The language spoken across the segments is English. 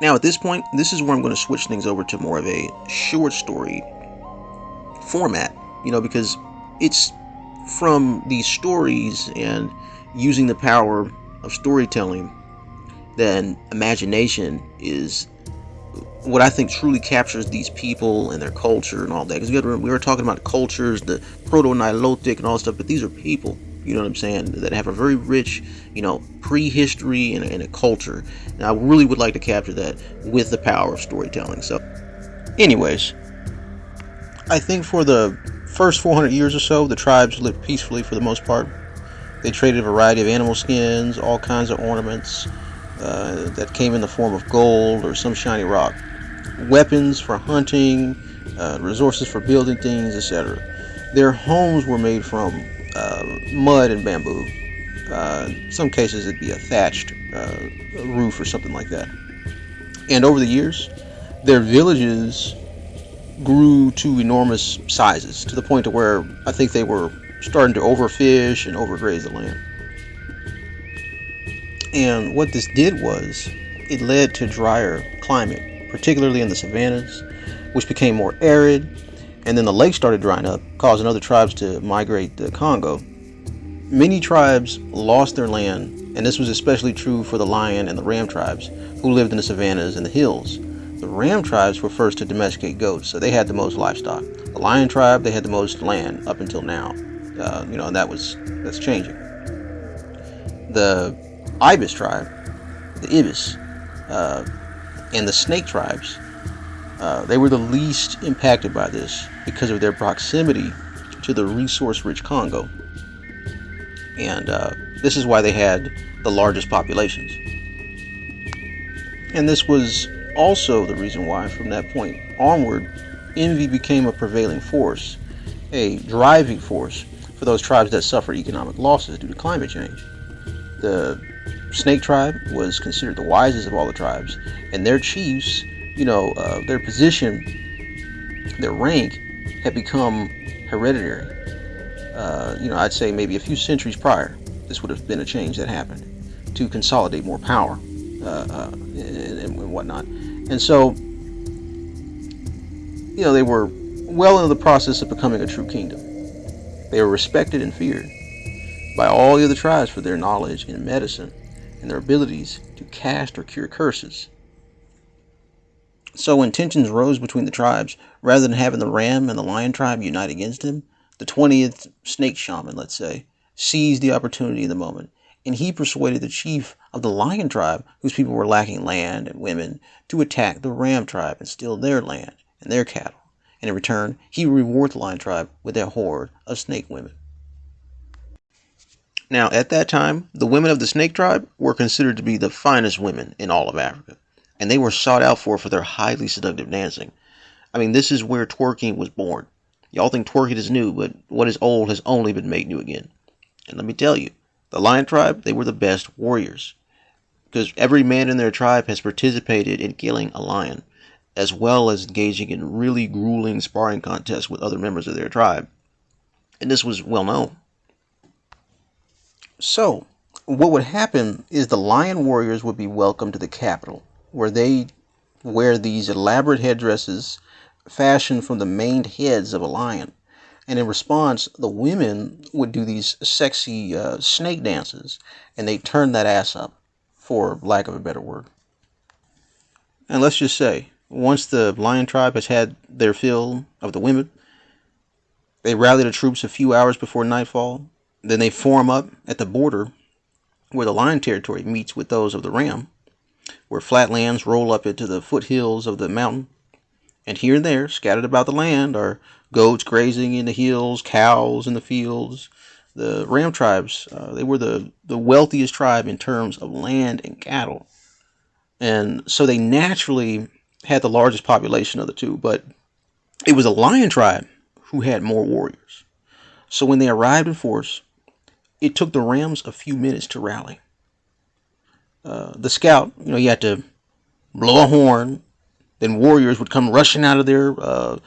Now, at this point, this is where I'm going to switch things over to more of a short story format, you know, because it's from these stories and using the power of storytelling then imagination is what I think truly captures these people and their culture and all that. Because we, we were talking about cultures, the proto-Nilotic and all stuff, but these are people, you know what I'm saying, that have a very rich, you know, prehistory and, and a culture. And I really would like to capture that with the power of storytelling. So, anyways, I think for the first 400 years or so, the tribes lived peacefully for the most part. They traded a variety of animal skins, all kinds of ornaments uh, that came in the form of gold or some shiny rock, weapons for hunting, uh, resources for building things, etc. Their homes were made from uh, mud and bamboo. Uh, some cases, it'd be a thatched uh, roof or something like that. And over the years, their villages grew to enormous sizes to the point to where I think they were starting to overfish and overgraze the land. And what this did was it led to drier climate, particularly in the savannas, which became more arid. And then the lake started drying up, causing other tribes to migrate to Congo. Many tribes lost their land, and this was especially true for the lion and the ram tribes, who lived in the savannas and the hills. The ram tribes were first to domesticate goats, so they had the most livestock. The lion tribe, they had the most land up until now. Uh, you know, that was that's changing. The Ibis tribe, the Ibis, uh, and the Snake tribes, uh, they were the least impacted by this because of their proximity to the resource-rich Congo. And uh, this is why they had the largest populations. And this was also the reason why, from that point onward, envy became a prevailing force, a driving force for those tribes that suffered economic losses due to climate change. The Snake tribe was considered the wisest of all the tribes, and their chiefs, you know, uh, their position, their rank, had become hereditary. Uh, you know, I'd say maybe a few centuries prior, this would have been a change that happened to consolidate more power uh, uh and, and whatnot. And so, you know, they were well into the process of becoming a true kingdom. They were respected and feared by all the other tribes for their knowledge in medicine and their abilities to cast or cure curses. So when tensions rose between the tribes, rather than having the ram and the lion tribe unite against him, the 20th snake shaman, let's say, seized the opportunity of the moment, and he persuaded the chief of the lion tribe, whose people were lacking land and women, to attack the ram tribe and steal their land and their cattle. And in return, he would reward the lion tribe with their horde of snake women. Now, at that time, the women of the Snake tribe were considered to be the finest women in all of Africa, and they were sought out for for their highly seductive dancing. I mean, this is where twerking was born. Y'all think twerking is new, but what is old has only been made new again. And let me tell you, the Lion tribe, they were the best warriors. Because every man in their tribe has participated in killing a lion, as well as engaging in really grueling sparring contests with other members of their tribe. And this was well known. So, what would happen is the lion warriors would be welcomed to the capital, where they wear these elaborate headdresses fashioned from the maned heads of a lion. And in response, the women would do these sexy uh, snake dances, and they turn that ass up, for lack of a better word. And let's just say, once the lion tribe has had their fill of the women, they rally the troops a few hours before nightfall then they form up at the border where the lion territory meets with those of the ram, where flat lands roll up into the foothills of the mountain. And here and there, scattered about the land, are goats grazing in the hills, cows in the fields. The ram tribes, uh, they were the, the wealthiest tribe in terms of land and cattle. And so they naturally had the largest population of the two, but it was a lion tribe who had more warriors. So when they arrived in force, it took the Rams a few minutes to rally. Uh, the scout, you know, you had to blow a horn. Then warriors would come rushing out of their uh,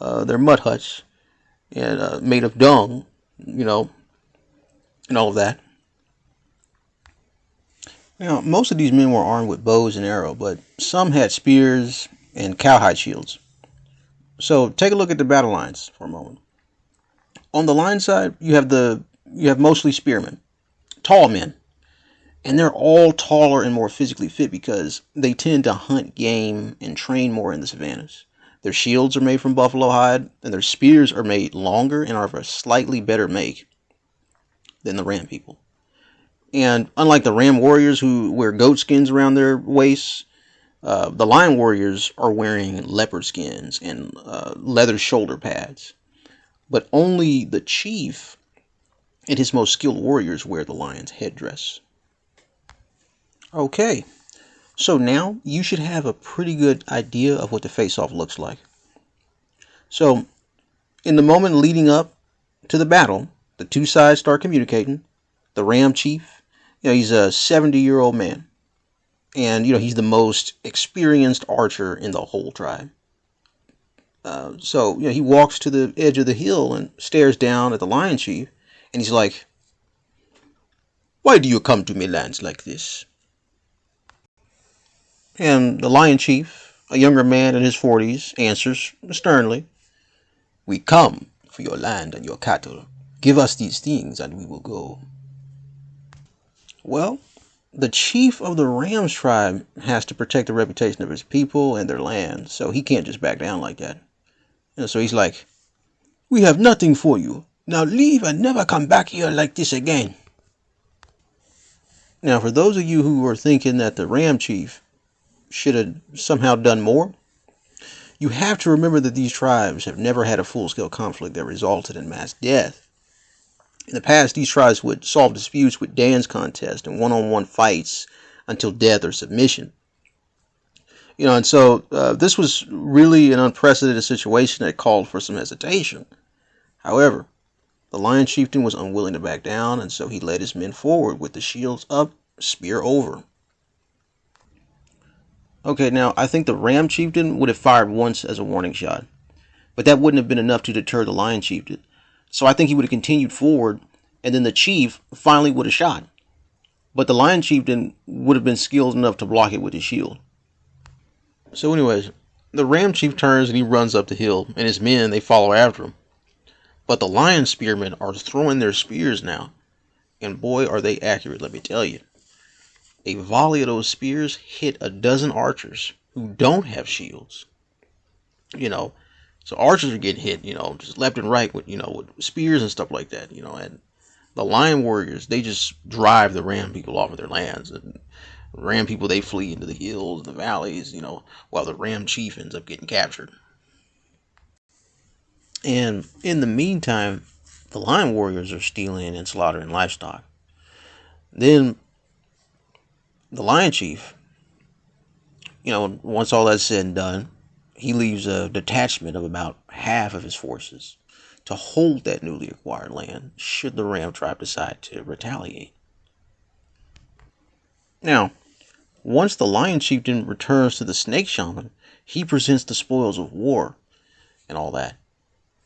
uh, their mud huts and uh, made of dung, you know, and all of that. Now, most of these men were armed with bows and arrows, but some had spears and cowhide shields. So take a look at the battle lines for a moment. On the line side, you have the you have mostly spearmen, tall men, and they're all taller and more physically fit because they tend to hunt game and train more in the savannas. Their shields are made from buffalo hide, and their spears are made longer and are of a slightly better make than the ram people. And unlike the ram warriors who wear goat skins around their waists, uh, the lion warriors are wearing leopard skins and uh, leather shoulder pads. But only the chief and his most skilled warriors wear the lion's headdress. Okay, so now you should have a pretty good idea of what the face-off looks like. So, in the moment leading up to the battle, the two sides start communicating. The Ram Chief you know, he's a 70 year old man. And, you know, he's the most experienced archer in the whole tribe. Uh, so, you know, he walks to the edge of the hill and stares down at the lion chief. And he's like, Why do you come to me lands like this? And the lion chief, a younger man in his 40s, answers sternly, We come for your land and your cattle. Give us these things and we will go. Well, the chief of the Rams tribe has to protect the reputation of his people and their land, so he can't just back down like that. And so he's like, We have nothing for you. Now leave and never come back here like this again. Now, for those of you who are thinking that the Ram chief should have somehow done more, you have to remember that these tribes have never had a full scale conflict that resulted in mass death. In the past, these tribes would solve disputes with dance contests and one-on-one fights until death or submission. You know, and so uh, this was really an unprecedented situation that called for some hesitation. However, the lion chieftain was unwilling to back down, and so he led his men forward with the shields up, spear over. Okay, now I think the ram chieftain would have fired once as a warning shot, but that wouldn't have been enough to deter the lion chieftain. So I think he would have continued forward, and then the chief finally would have shot. But the lion chieftain would have been skilled enough to block it with his shield. So, anyways, the ram chief turns and he runs up the hill, and his men they follow after him. But the lion spearmen are throwing their spears now, and boy, are they accurate! Let me tell you. A volley of those spears hit a dozen archers who don't have shields. You know, so archers are getting hit, you know, just left and right with, you know, with spears and stuff like that, you know, and the lion warriors, they just drive the ram people off of their lands. And ram people, they flee into the hills and the valleys, you know, while the ram chief ends up getting captured. And in the meantime, the lion warriors are stealing and slaughtering livestock. Then the lion chief, you know, once all that's said and done, he leaves a detachment of about half of his forces to hold that newly acquired land should the Ram tribe decide to retaliate. Now, once the Lion Chieftain returns to the Snake Shaman, he presents the spoils of war and all that.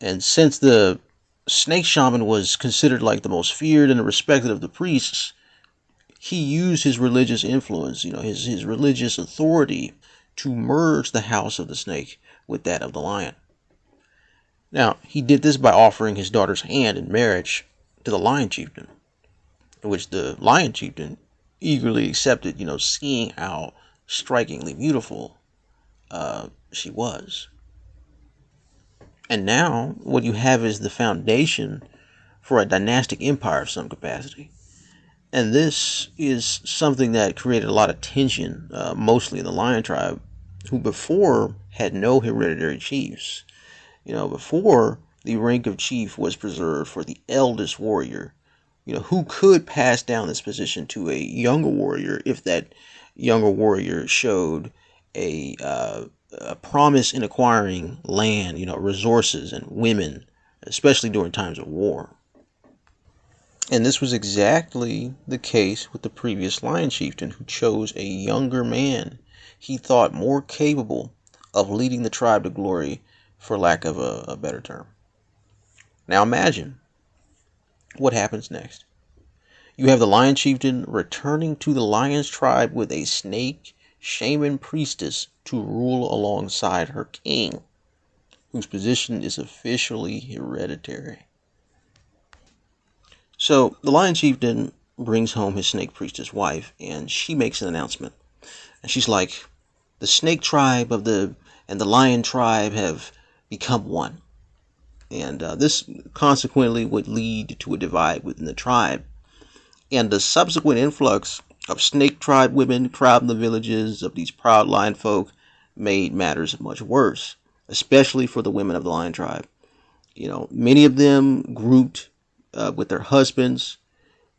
And since the Snake Shaman was considered like the most feared and respected of the priests, he used his religious influence, you know, his, his religious authority to merge the house of the snake with that of the lion. Now, he did this by offering his daughter's hand in marriage to the lion chieftain, which the lion chieftain eagerly accepted, you know, seeing how strikingly beautiful uh, she was. And now, what you have is the foundation for a dynastic empire of some capacity. And this is something that created a lot of tension, uh, mostly in the Lion tribe, who before had no hereditary chiefs. You know, before the rank of chief was preserved for the eldest warrior, you know, who could pass down this position to a younger warrior if that younger warrior showed a, uh, a promise in acquiring land, you know, resources and women, especially during times of war. And this was exactly the case with the previous lion chieftain who chose a younger man he thought more capable of leading the tribe to glory, for lack of a, a better term. Now imagine what happens next. You have the lion chieftain returning to the lion's tribe with a snake shaman priestess to rule alongside her king, whose position is officially hereditary. So the lion chieftain brings home his snake priestess wife, and she makes an announcement. And she's like, "The snake tribe of the and the lion tribe have become one." And uh, this consequently would lead to a divide within the tribe. And the subsequent influx of snake tribe women crowding the villages of these proud lion folk made matters much worse, especially for the women of the lion tribe. You know, many of them grouped uh, with their husbands,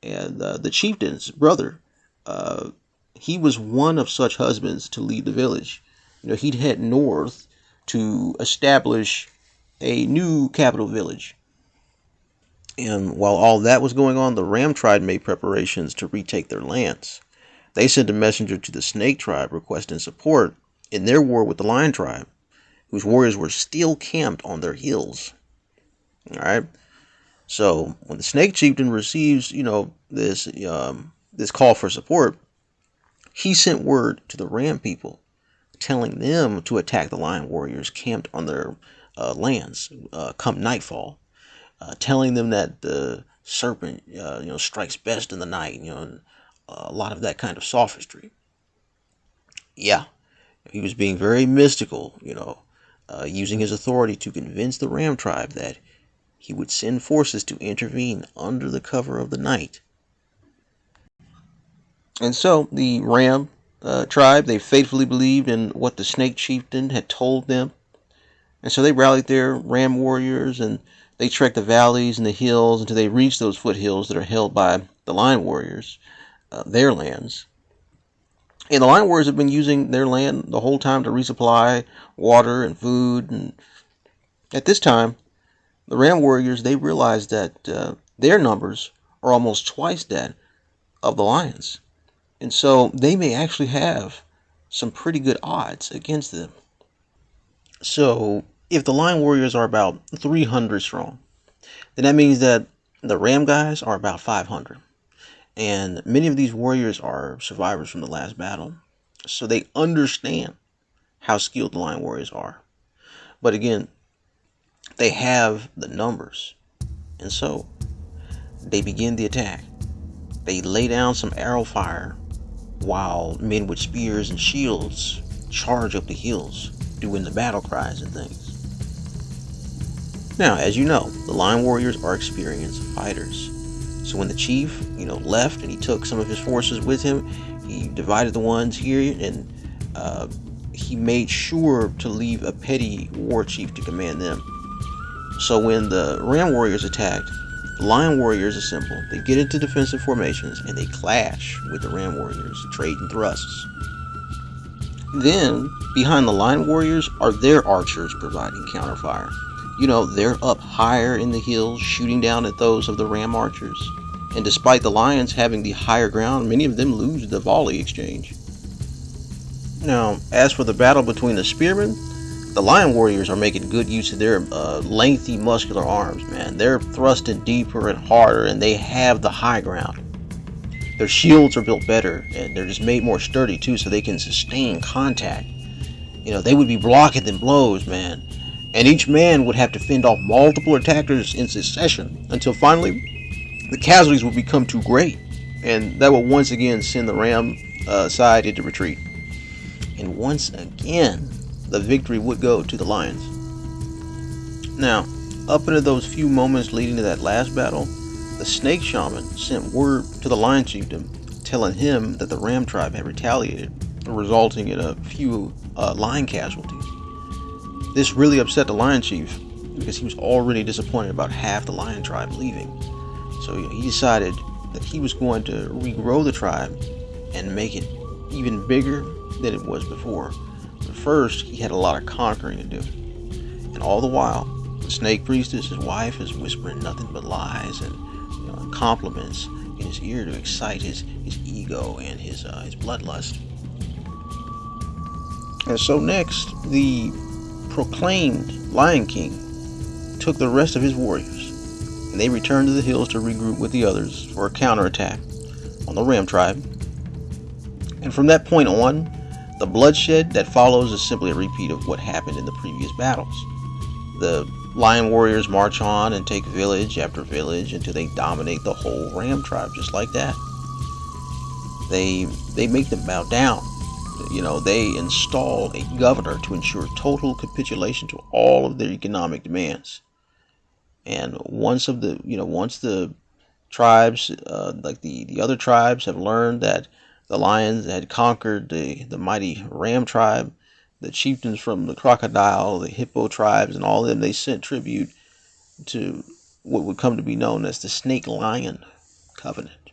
and uh, the chieftain's brother, uh, he was one of such husbands to lead the village. You know, he'd head north to establish a new capital village. And while all that was going on, the Ram tribe made preparations to retake their lands. They sent a messenger to the Snake tribe requesting support in their war with the Lion tribe, whose warriors were still camped on their hills. All right. So when the Snake chieftain receives, you know, this um, this call for support, he sent word to the Ram people, telling them to attack the Lion warriors camped on their uh, lands uh, come nightfall uh, telling them that the serpent, uh, you know, strikes best in the night. You know, uh, a lot of that kind of sophistry. Yeah, he was being very mystical. You know, uh, using his authority to convince the Ram tribe that he would send forces to intervene under the cover of the night. And so the Ram uh, tribe, they faithfully believed in what the snake chieftain had told them. And so they rallied their Ram warriors and they trekked the valleys and the hills until they reached those foothills that are held by the Lion Warriors, uh, their lands. And the Lion Warriors have been using their land the whole time to resupply water and food. And at this time, the Ram Warriors they realize that uh, their numbers are almost twice that of the Lions, and so they may actually have some pretty good odds against them. So if the Lion Warriors are about 300 strong, then that means that the Ram guys are about 500. And many of these warriors are survivors from the last battle. So they understand how skilled the Lion Warriors are. But again, they have the numbers. And so they begin the attack. They lay down some arrow fire while men with spears and shields charge up the hills, doing the battle cries and things. Now, as you know, the Lion Warriors are experienced fighters. So when the chief, you know, left and he took some of his forces with him, he divided the ones here and uh, he made sure to leave a petty war chief to command them. So when the Ram Warriors attacked, the Lion Warriors assemble. They get into defensive formations and they clash with the Ram Warriors, trading thrusts. Then, behind the Lion Warriors are their archers providing counterfire you know, they're up higher in the hills, shooting down at those of the ram archers. And despite the lions having the higher ground, many of them lose the volley exchange. Now, as for the battle between the spearmen, the lion warriors are making good use of their uh, lengthy muscular arms, man. They're thrusting deeper and harder, and they have the high ground. Their shields are built better, and they're just made more sturdy too, so they can sustain contact. You know, they would be blocking them blows, man and each man would have to fend off multiple attackers in succession until finally the casualties would become too great, and that would once again send the Ram uh, side into retreat. And once again, the victory would go to the Lions. Now, up into those few moments leading to that last battle, the Snake Shaman sent word to the Lion Chieftain telling him that the Ram tribe had retaliated, resulting in a few uh, lion casualties. This really upset the Lion Chief because he was already disappointed about half the Lion tribe leaving. So he decided that he was going to regrow the tribe and make it even bigger than it was before. First, he had a lot of conquering to do. And all the while, the snake priestess, his wife, is whispering nothing but lies and you know, compliments in his ear to excite his, his ego and his, uh, his bloodlust. And so next, the proclaimed Lion King took the rest of his warriors and they returned to the hills to regroup with the others for a counterattack on the Ram tribe. And from that point on, the bloodshed that follows is simply a repeat of what happened in the previous battles. The Lion warriors march on and take village after village until they dominate the whole Ram tribe, just like that. They they make them bow down. You know, they install a governor to ensure total capitulation to all of their economic demands. And once of the you know once the tribes uh, like the the other tribes have learned that the lions had conquered the the mighty Ram tribe, the chieftains from the crocodile, the hippo tribes, and all of them, they sent tribute to what would come to be known as the Snake Lion Covenant.